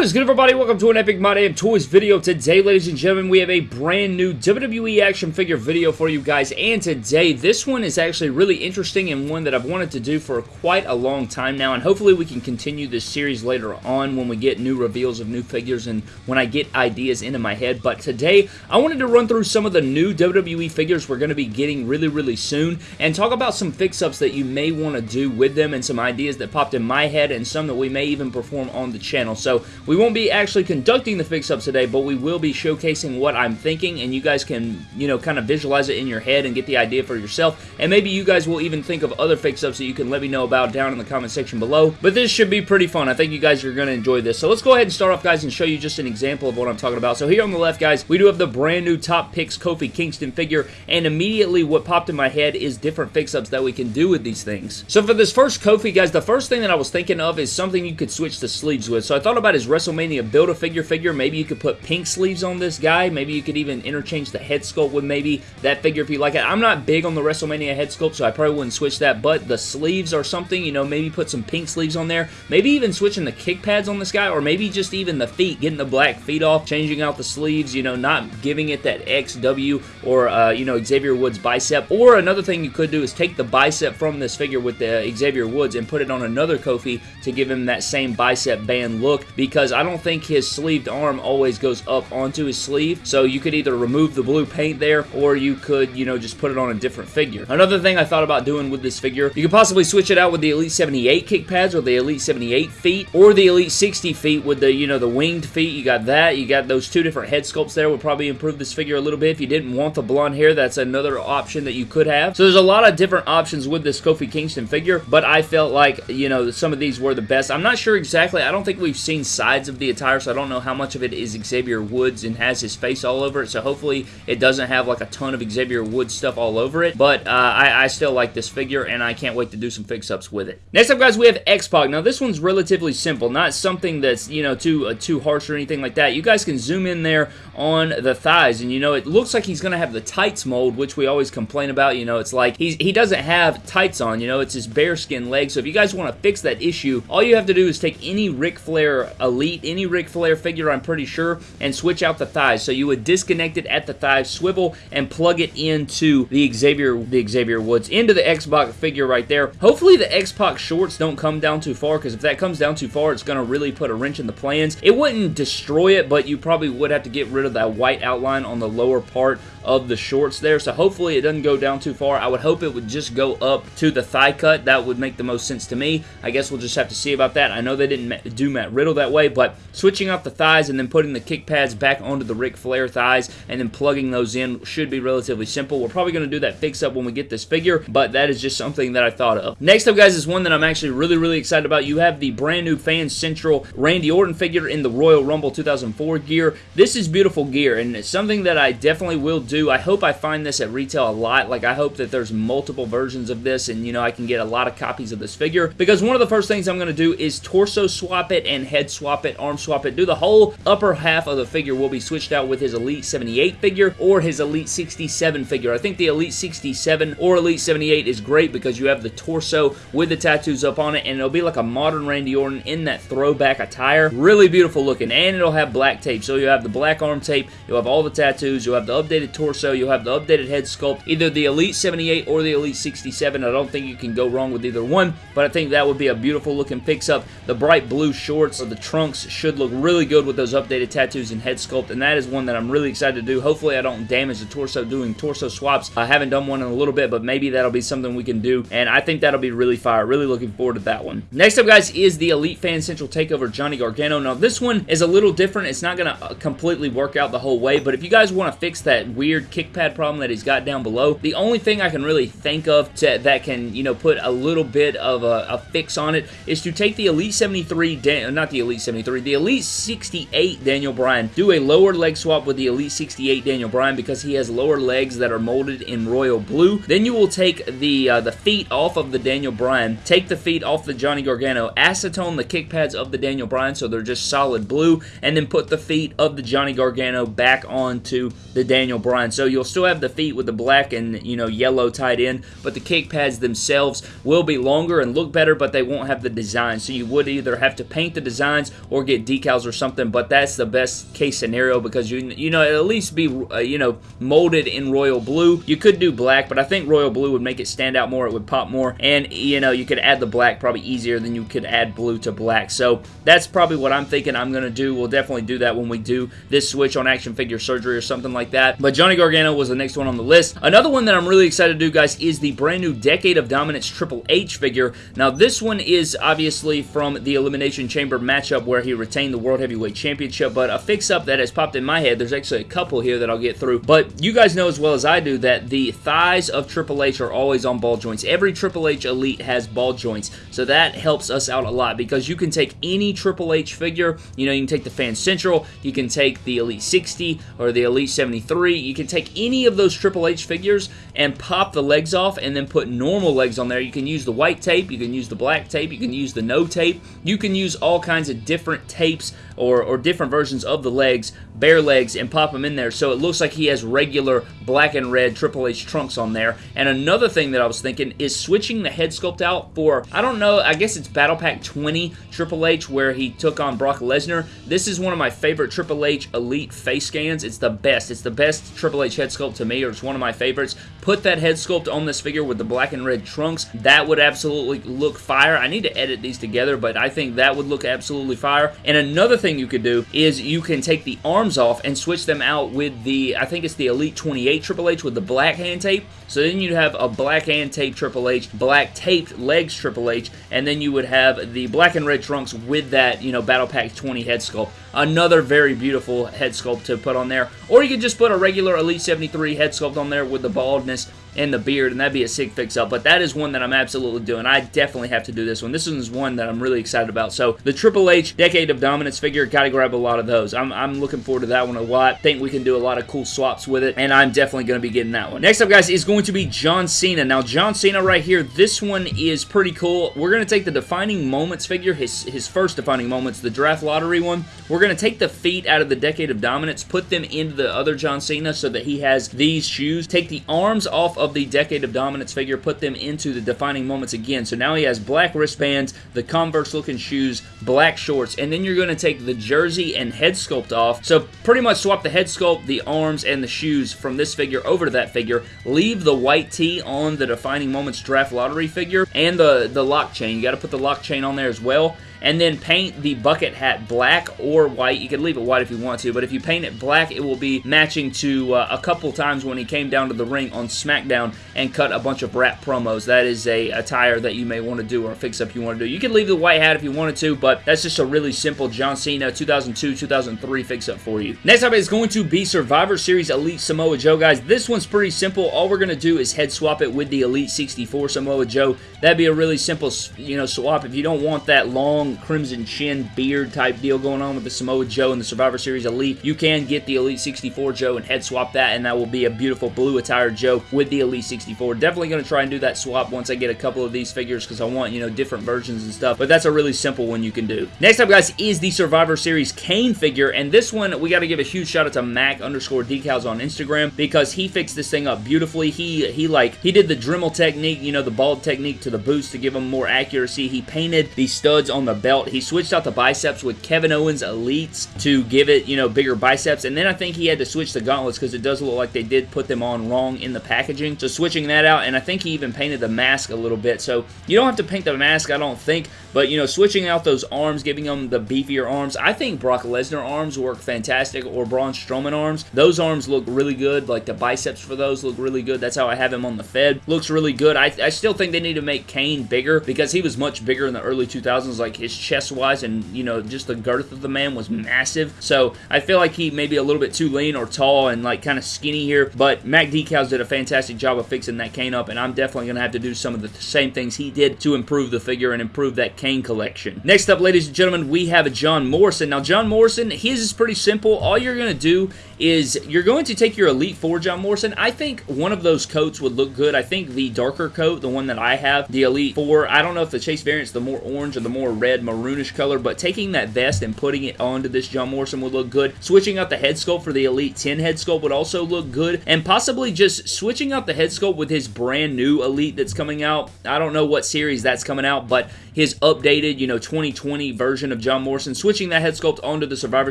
What is good everybody? Welcome to an Epic My Damn Toys video. Today, ladies and gentlemen, we have a brand new WWE action figure video for you guys. And today, this one is actually really interesting and one that I've wanted to do for quite a long time now. And hopefully we can continue this series later on when we get new reveals of new figures and when I get ideas into my head. But today, I wanted to run through some of the new WWE figures we're going to be getting really, really soon and talk about some fix-ups that you may want to do with them and some ideas that popped in my head and some that we may even perform on the channel. So we won't be actually conducting the fix-ups today, but we will be showcasing what I'm thinking, and you guys can, you know, kind of visualize it in your head and get the idea for yourself, and maybe you guys will even think of other fix-ups that you can let me know about down in the comment section below, but this should be pretty fun. I think you guys are going to enjoy this. So let's go ahead and start off, guys, and show you just an example of what I'm talking about. So here on the left, guys, we do have the brand new Top Picks Kofi Kingston figure, and immediately what popped in my head is different fix-ups that we can do with these things. So for this first Kofi, guys, the first thing that I was thinking of is something you could switch the sleeves with. So I thought about his WrestleMania Build-A-Figure figure. Maybe you could put pink sleeves on this guy. Maybe you could even interchange the head sculpt with maybe that figure if you like it. I'm not big on the WrestleMania head sculpt, so I probably wouldn't switch that, but the sleeves are something, you know, maybe put some pink sleeves on there. Maybe even switching the kick pads on this guy, or maybe just even the feet, getting the black feet off, changing out the sleeves, you know, not giving it that XW or, uh, you know, Xavier Woods bicep. Or another thing you could do is take the bicep from this figure with the Xavier Woods and put it on another Kofi to give him that same bicep band look, because I don't think his sleeved arm always goes up onto his sleeve, so you could either remove the blue paint there, or you could, you know, just put it on a different figure. Another thing I thought about doing with this figure, you could possibly switch it out with the Elite 78 kick pads, or the Elite 78 feet, or the Elite 60 feet with the, you know, the winged feet. You got that. You got those two different head sculpts there would probably improve this figure a little bit. If you didn't want the blonde hair, that's another option that you could have. So there's a lot of different options with this Kofi Kingston figure, but I felt like, you know, some of these were the best. I'm not sure exactly. I don't think we've seen sides of the attire, so I don't know how much of it is Xavier Woods and has his face all over it, so hopefully it doesn't have like a ton of Xavier Woods stuff all over it, but uh, I, I, still like this figure, and I can't wait to do some fix-ups with it. Next up, guys, we have X-Pac. Now, this one's relatively simple, not something that's, you know, too, uh, too harsh or anything like that. You guys can zoom in there on the thighs, and, you know, it looks like he's going to have the tights mold, which we always complain about. You know, it's like he's, he doesn't have tights on, you know, it's his bare skin leg, so if you guys want to fix that issue, all you have to do is take any Ric Flair Any Ric Flair figure, I'm pretty sure, and switch out the thighs. So you would disconnect it at the thigh swivel and plug it into the Xavier the Xavier Woods, into the X-Pac figure right there. Hopefully the X-Pac shorts don't come down too far because if that comes down too far, it's going to really put a wrench in the plans. It wouldn't destroy it, but you probably would have to get rid of that white outline on the lower part of the shorts there. So hopefully it doesn't go down too far. I would hope it would just go up to the thigh cut. That would make the most sense to me. I guess we'll just have to see about that. I know they didn't do Matt Riddle that way, but switching out the thighs and then putting the kick pads back onto the Ric Flair thighs and then plugging those in should be relatively simple. We're probably going to do that fix up when we get this figure, but that is just something that I thought of. Next up, guys, is one that I'm actually really, really excited about. You have the brand new Fan Central Randy Orton figure in the Royal Rumble 2004 gear. This is beautiful gear, and it's something that I definitely will do. I hope I find this at retail a lot. Like, I hope that there's multiple versions of this, and, you know, I can get a lot of copies of this figure, because one of the first things I'm going to do is torso swap it and head swap it, arm swap it, do the whole upper half of the figure will be switched out with his Elite 78 figure or his Elite 67 figure. I think the Elite 67 or Elite 78 is great because you have the torso with the tattoos up on it and it'll be like a modern Randy Orton in that throwback attire. Really beautiful looking and it'll have black tape. So you have the black arm tape, you'll have all the tattoos, you'll have the updated torso, you'll have the updated head sculpt, either the Elite 78 or the Elite 67. I don't think you can go wrong with either one, but I think that would be a beautiful looking fix-up. The bright blue shorts or the trunks should look really good with those updated tattoos and head sculpt, and that is one that I'm really excited to do. Hopefully I don't damage the torso doing torso swaps. I haven't done one in a little bit, but maybe that'll be something we can do, and I think that'll be really fire. Really looking forward to that one. Next up, guys, is the Elite Fan Central Takeover Johnny Gargano. Now, this one is a little different. It's not going to uh, completely work out the whole way, but if you guys want to fix that weird kick pad problem that he's got down below, the only thing I can really think of to, that can, you know, put a little bit of a, a fix on it is to take the Elite 73, not the Elite 73, the Elite 68 Daniel Bryan, do a lower leg swap with the Elite 68 Daniel Bryan because he has lower legs that are molded in royal blue. Then you will take the uh, the feet off of the Daniel Bryan, take the feet off the Johnny Gargano, acetone the kick pads of the Daniel Bryan so they're just solid blue, and then put the feet of the Johnny Gargano back onto the Daniel Bryan. So you'll still have the feet with the black and you know yellow tied in, but the kick pads themselves will be longer and look better, but they won't have the design. So you would either have to paint the designs or get decals or something, but that's the best case scenario because you you know at least be uh, you know molded in royal blue. You could do black, but I think royal blue would make it stand out more. It would pop more, and you know you could add the black probably easier than you could add blue to black. So that's probably what I'm thinking I'm gonna do. We'll definitely do that when we do this switch on action figure surgery or something like that. But Johnny Gargano was the next one on the list. Another one that I'm really excited to do, guys, is the brand new Decade of Dominance Triple H figure. Now this one is obviously from the Elimination Chamber matchup where he retained the World Heavyweight Championship, but a fix-up that has popped in my head, there's actually a couple here that I'll get through, but you guys know as well as I do that the thighs of Triple H are always on ball joints. Every Triple H Elite has ball joints, so that helps us out a lot because you can take any Triple H figure, you know, you can take the Fan Central, you can take the Elite 60 or the Elite 73, you can take any of those Triple H figures and pop the legs off and then put normal legs on there. You can use the white tape, you can use the black tape, you can use the no tape, you can use all kinds of different tapes or, or different versions of the legs, bare legs, and pop them in there so it looks like he has regular black and red Triple H trunks on there. And another thing that I was thinking is switching the head sculpt out for, I don't know, I guess it's Battle Pack 20 Triple H where he took on Brock Lesnar. This is one of my favorite Triple H Elite face scans. It's the best. It's the best Triple H head sculpt to me, or it's one of my favorites. Put that head sculpt on this figure with the black and red trunks. That would absolutely look fire. I need to edit these together, but I think that would look absolutely fire. And another thing you could do is you can take the arms off and switch them out with the, I think it's the Elite 28 Triple H with the black hand tape. So then you'd have a black hand tape Triple H, black taped legs Triple H, and then you would have the black and red trunks with that, you know, Battle Pack 20 head sculpt. Another very beautiful head sculpt to put on there. Or you could just put a regular Elite 73 head sculpt on there with the baldness and the beard, and that'd be a sick fix-up. But that is one that I'm absolutely doing. I definitely have to do this one. This is one that I'm really excited about. So the Triple H Decade of Dominance figure, gotta grab a lot of those. I'm, I'm looking forward to that one a lot. think we can do a lot of cool swaps with it, and I'm definitely going to be getting that one. Next up, guys, is going to be John Cena. Now, John Cena right here, this one is pretty cool. We're going to take the Defining Moments figure, his, his first Defining Moments, the Draft Lottery one. We're going to take the feet out of the Decade of Dominance, put them into the other John Cena so that he has these shoes. Take the arms off of the Decade of Dominance figure, put them into the Defining Moments again. So now he has black wristbands, the Converse looking shoes, black shorts, and then you're going to take the jersey and head sculpt off. So pretty much swap the head sculpt, the arms, and the shoes from this figure over to that figure. Leave the white tee on the Defining Moments Draft Lottery figure and the, the lock chain. You got to put the lock chain on there as well and then paint the bucket hat black or white. You can leave it white if you want to, but if you paint it black, it will be matching to uh, a couple times when he came down to the ring on SmackDown and cut a bunch of rap promos. That is a attire that you may want to do or a fix-up you want to do. You can leave the white hat if you wanted to, but that's just a really simple John Cena 2002-2003 fix-up for you. Next up is going to be Survivor Series Elite Samoa Joe, guys. This one's pretty simple. All we're going to do is head swap it with the Elite 64 Samoa Joe. That'd be a really simple, you know, swap. If you don't want that long Crimson Chin beard type deal going on with the Samoa Joe and the Survivor Series Elite, you can get the Elite 64 Joe and head swap that, and that will be a beautiful blue attire Joe with the Elite 64. Definitely going to try and do that swap once I get a couple of these figures because I want, you know, different versions and stuff, but that's a really simple one you can do. Next up, guys, is the Survivor Series Kane figure, and this one, we got to give a huge shout out to Mac underscore decals on Instagram because he fixed this thing up beautifully. He, he like, he did the Dremel technique, you know, the bald technique to the boots to give them more accuracy. He painted the studs on the belt. He switched out the biceps with Kevin Owens Elites to give it, you know, bigger biceps, and then I think he had to switch the gauntlets because it does look like they did put them on wrong in the packaging. So switching that out, and I think he even painted the mask a little bit. So you don't have to paint the mask, I don't think, but, you know, switching out those arms, giving them the beefier arms. I think Brock Lesnar arms work fantastic, or Braun Strowman arms. Those arms look really good. Like, the biceps for those look really good. That's how I have him on the Fed. Looks really good. I, I still think they need to make Kane bigger because he was much bigger in the early 2000s, like his chest-wise, and, you know, just the girth of the man was massive. So, I feel like he may be a little bit too lean or tall and, like, kind of skinny here, but Mac Decals did a fantastic job of fixing that Kane up, and I'm definitely going to have to do some of the same things he did to improve the figure and improve that Kane collection. Next up, ladies and gentlemen, we have a John Morrison. Now, John Morrison, his is pretty simple. All you're going to do is you're going to take your Elite Four John Morrison. I think one of those coats would look good. I think the darker coat, the one that I have, the Elite Four, I don't know if the Chase variant's the more orange or the more red maroonish color, but taking that vest and putting it onto this John Morrison would look good. Switching out the head sculpt for the Elite 10 head sculpt would also look good, and possibly just switching out the head sculpt with his brand new Elite that's coming out. I don't know what series that's coming out, but his updated, you know, 2020 version of John Morrison. Switching that head sculpt onto the Survivor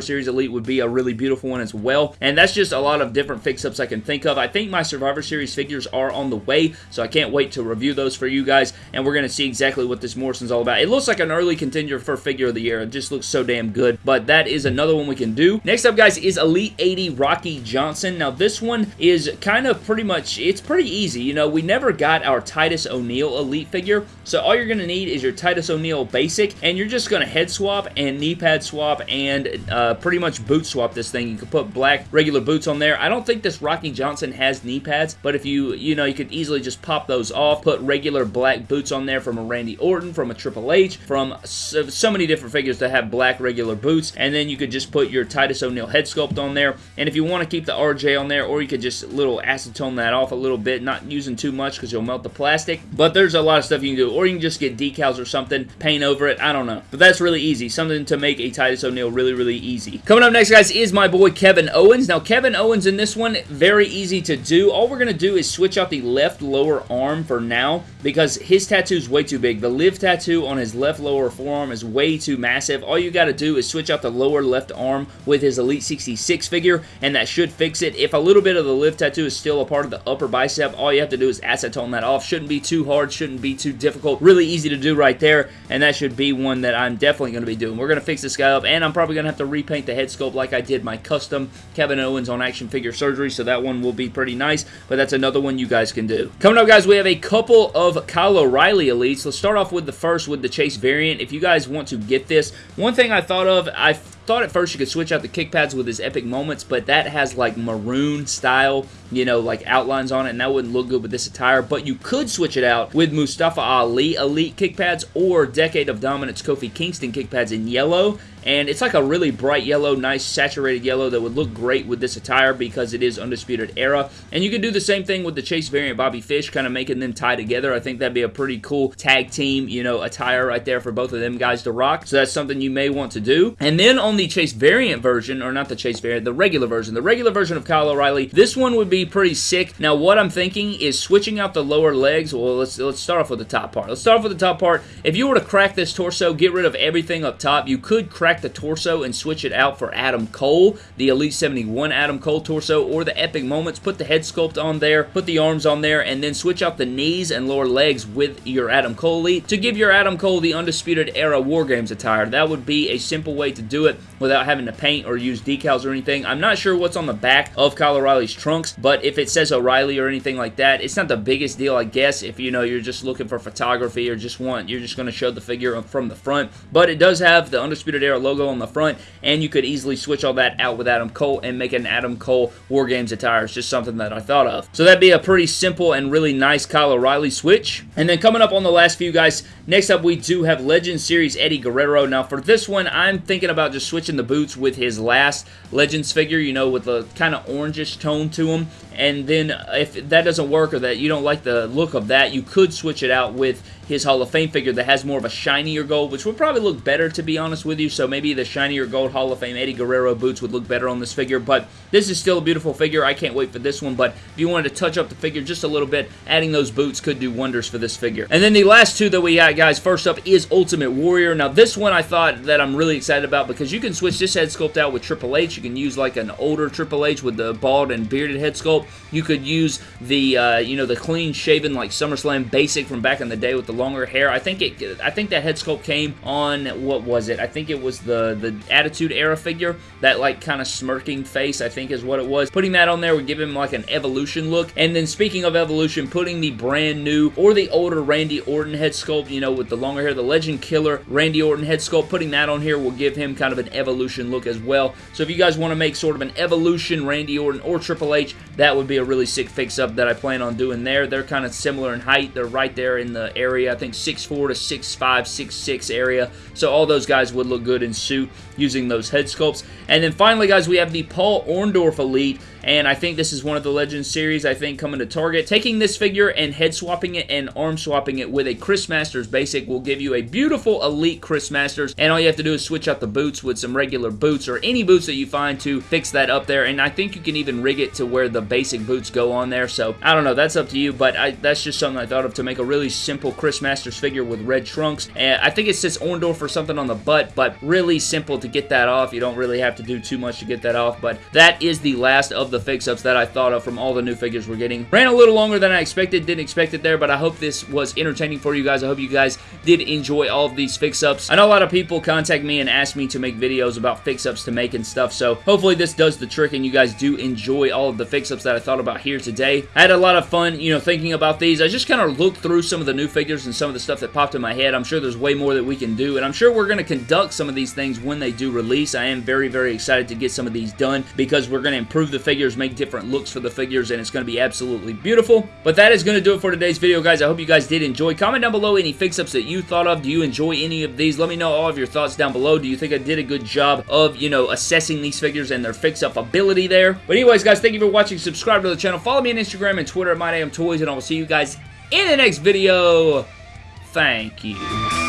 Series Elite would be a really beautiful one as well. And that's just a lot of different fix-ups I can think of. I think my Survivor Series figures are on the way, so I can't wait to review those for you guys, and we're going to see exactly what this Morrison's all about. It looks like an early contender for figure of the year. It just looks so damn good, but that is another one we can do. Next up, guys, is Elite 80 Rocky Johnson. Now, this one is kind of pretty much, it's pretty easy. You know, we never got our Titus O'Neil Elite figure, so all you're going to need is your Titus O'Neil Basic, and you're just going to head swap and knee pad swap and uh, pretty much boot swap this thing. You can put black regular boots on there. I don't think this Rocky Johnson has knee pads, but if you, you know, you could easily just pop those off, put regular black boots on there from a Randy Orton, from a Triple H, from so, so many different figures that have black regular boots, and then you could just put your Titus O'Neil head sculpt on there, and if you want to keep the RJ on there, or you could just little acetone that off a little bit, not using too much because you'll melt the plastic, but there's a lot of stuff you can do, or you can just get decals or something, paint over it, I don't know, but that's really easy, something to make a Titus O'Neil really, really easy. Coming up next, guys, is my boy Kevin Owens. Now, Kevin Owens in this one, very easy to do. All we're going to do is switch out the left lower arm for now because his tattoo is way too big. The live tattoo on his left lower forearm is way too massive. All you got to do is switch out the lower left arm with his Elite 66 figure, and that should fix it. If a little bit of the live tattoo is still a part of the upper bicep, all you have to do is acetone that off. Shouldn't be too hard, shouldn't be too difficult. Really easy to do right there, and that should be one that I'm definitely going to be doing. We're going to fix this guy up, and I'm probably going to have to repaint the head sculpt like I did my custom Kevin Owens on Action Figure Surgery, so that one will be pretty nice, but that's another one you guys can do. Coming up, guys, we have a couple of Kyle O'Reilly Elites. Let's start off with the first with the Chase variant. If you guys want to get this, one thing I thought of, I thought at first you could switch out the kick pads with his epic moments, but that has like maroon style, you know, like outlines on it, and that wouldn't look good with this attire. But you could switch it out with Mustafa Ali Elite kick pads or Decade of Dominance Kofi Kingston kick pads in yellow, and it's like a really bright yellow, nice saturated yellow that would look great with this attire because it is Undisputed Era. And you could do the same thing with the Chase variant Bobby Fish, kind of making them tie together. I think that'd be a pretty cool tag team, you know, attire right there for both of them guys to rock. So that's something you may want to do. And then on the Chase variant version, or not the Chase variant, the regular version, the regular version of Kyle O'Reilly, this one would be pretty sick. Now, what I'm thinking is switching out the lower legs. Well, let's let's start off with the top part. Let's start off with the top part. If you were to crack this torso, get rid of everything up top, you could crack crack the torso and switch it out for Adam Cole, the Elite 71 Adam Cole torso, or the Epic Moments. Put the head sculpt on there, put the arms on there, and then switch out the knees and lower legs with your Adam Cole Elite to give your Adam Cole the Undisputed Era War Games attire. That would be a simple way to do it without having to paint or use decals or anything. I'm not sure what's on the back of Kyle O'Reilly's trunks, but if it says O'Reilly or anything like that, it's not the biggest deal, I guess, if you know you're just looking for photography or just want, you're just going to show the figure from the front. But it does have the Undisputed Era logo on the front, and you could easily switch all that out with Adam Cole and make an Adam Cole War Games attire. It's just something that I thought of. So that'd be a pretty simple and really nice Kyle O'Reilly switch. And then coming up on the last few guys, next up we do have Legend Series Eddie Guerrero. Now for this one, I'm thinking about just switching the boots with his last Legends figure, you know, with a kind of orangish tone to him. And then if that doesn't work or that you don't like the look of that, you could switch it out with his Hall of Fame figure that has more of a shinier gold, which would probably look better, to be honest with you. So maybe the shinier gold Hall of Fame Eddie Guerrero boots would look better on this figure. But this is still a beautiful figure. I can't wait for this one. But if you wanted to touch up the figure just a little bit, adding those boots could do wonders for this figure. And then the last two that we got, guys, first up is Ultimate Warrior. Now, this one I thought that I'm really excited about because you can switch this head sculpt out with Triple H. You can use like an older Triple H with the bald and bearded head sculpt. You could use the, uh, you know, the clean shaven like SummerSlam basic from back in the day with the longer hair. I think it, I think that head sculpt came on, what was it? I think it was the, the Attitude Era figure. That like kind of smirking face, I think is what it was. Putting that on there would give him like an evolution look. And then speaking of evolution, putting the brand new or the older Randy Orton head sculpt, you know, with the longer hair, the Legend Killer Randy Orton head sculpt, putting that on here will give him kind of an evolution look as well. So if you guys want to make sort of an evolution Randy Orton or Triple H, that would be a really sick fix-up that I plan on doing there. They're kind of similar in height. They're right there in the area. I think 6'4 to 6'5", 6'6 area. So all those guys would look good in suit using those head sculpts. And then finally, guys, we have the Paul Orndorff Elite. And I think this is one of the Legends series, I think, coming to Target. Taking this figure and head swapping it and arm swapping it with a Chris Masters basic will give you a beautiful Elite Chris Masters, and all you have to do is switch out the boots with some regular boots or any boots that you find to fix that up there, and I think you can even rig it to where the basic boots go on there, so I don't know, that's up to you, but I, that's just something I thought of to make a really simple Chris Masters figure with red trunks, and I think it says Orndorff or something on the butt, but really simple to get that off. You don't really have to do too much to get that off, but that is the last of the fix-ups that I thought of from all the new figures we're getting. Ran a little longer than I expected, didn't expect it there, but I hope this was entertaining for you guys. I hope you guys did enjoy all of these fix-ups. I know a lot of people contact me and ask me to make videos about fix-ups to make and stuff, so hopefully this does the trick and you guys do enjoy all of the fix-ups that I thought about here today. I had a lot of fun, you know, thinking about these. I just kind of looked through some of the new figures and some of the stuff that popped in my head. I'm sure there's way more that we can do, and I'm sure we're going to conduct some of these things when they do release. I am very, very excited to get some of these done because we're going to improve the figures, make different looks for the figures, and it's going to be absolutely beautiful. But that is going to do it for today's video, guys. I hope you guys did enjoy. Comment down below any fix-ups that you thought of. Do you enjoy any of these? Let me know all of your thoughts down below. Do you think I did a good job of, you know, assessing these figures and their fix-up ability there? But anyways, guys, thank you for watching. Subscribe to the channel. Follow me on Instagram and Twitter at MyDamnToys, and I will see you guys in the next video. Thank you.